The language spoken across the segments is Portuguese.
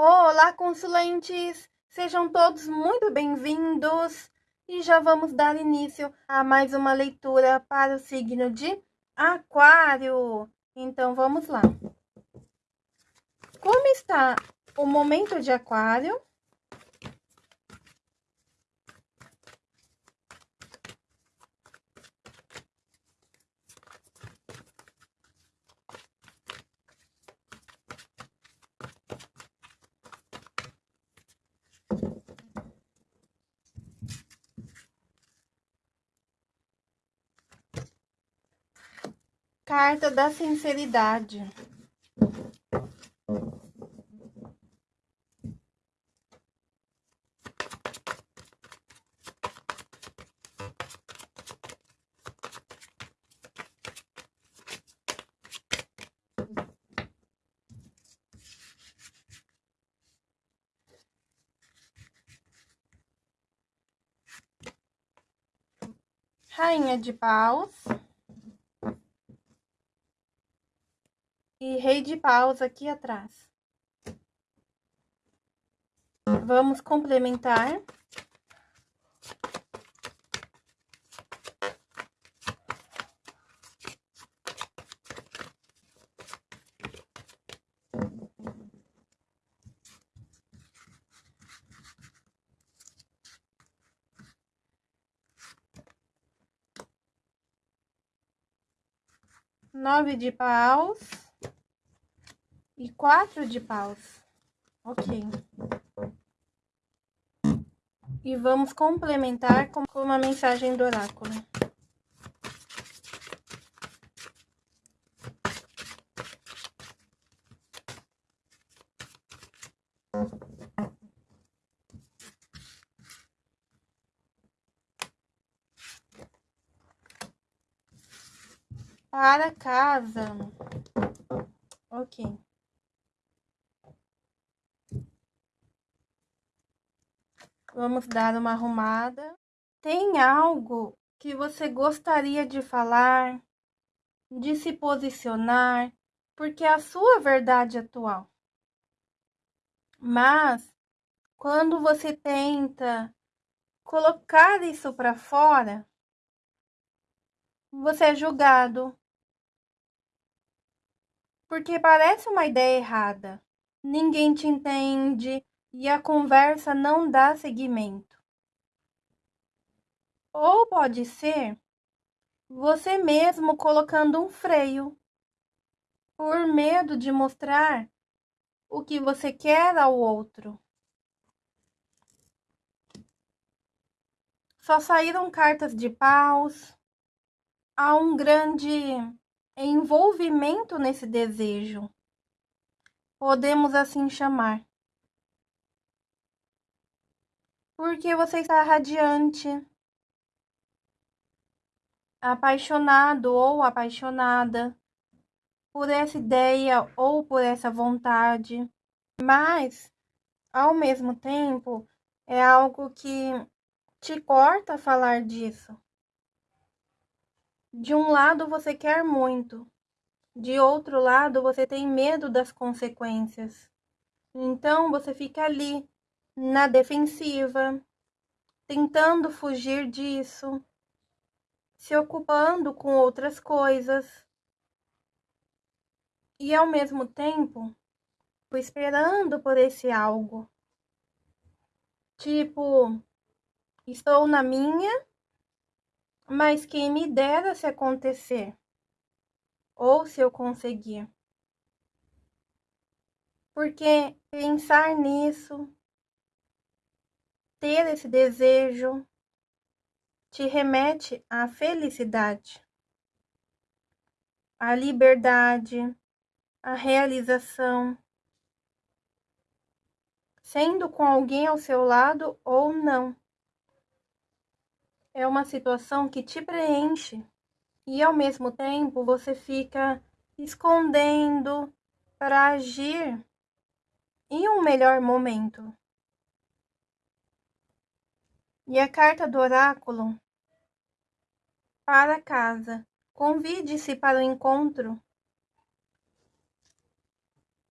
Olá, consulentes! Sejam todos muito bem-vindos e já vamos dar início a mais uma leitura para o signo de Aquário. Então, vamos lá. Como está o momento de Aquário? Carta da sinceridade. Rainha de paus. E rei de paus aqui atrás. Vamos complementar. Nove de paus e quatro de paus. Ok. E vamos complementar com uma mensagem do oráculo. Para casa. Ok. Vamos dar uma arrumada. Tem algo que você gostaria de falar, de se posicionar, porque é a sua verdade atual. Mas quando você tenta colocar isso para fora, você é julgado. Porque parece uma ideia errada. Ninguém te entende, e a conversa não dá seguimento. Ou pode ser você mesmo colocando um freio por medo de mostrar o que você quer ao outro. Só saíram cartas de paus. Há um grande envolvimento nesse desejo. Podemos assim chamar. Porque você está radiante, apaixonado ou apaixonada por essa ideia ou por essa vontade, mas ao mesmo tempo é algo que te corta falar disso. De um lado você quer muito, de outro lado você tem medo das consequências. Então você fica ali na defensiva, tentando fugir disso, se ocupando com outras coisas e ao mesmo tempo esperando por esse algo. Tipo, estou na minha, mas quem me dera se acontecer ou se eu conseguir. Porque pensar nisso ter esse desejo te remete à felicidade, à liberdade, à realização, sendo com alguém ao seu lado ou não. É uma situação que te preenche e ao mesmo tempo você fica escondendo para agir em um melhor momento. E a carta do oráculo para casa. Convide-se para o encontro.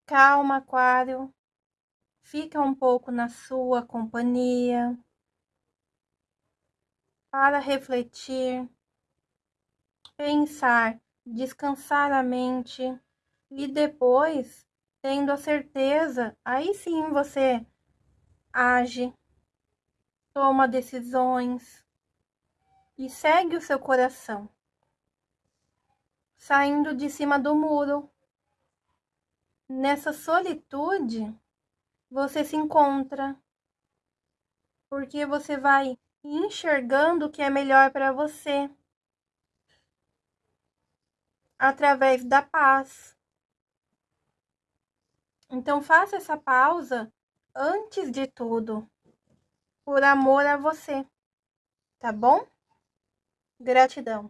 Calma, Aquário. fica um pouco na sua companhia para refletir, pensar, descansar a mente e depois, tendo a certeza, aí sim você age, toma decisões e segue o seu coração, saindo de cima do muro. Nessa solitude, você se encontra, porque você vai enxergando o que é melhor para você através da paz. Então faça essa pausa antes de tudo, por amor a você, tá bom? Gratidão.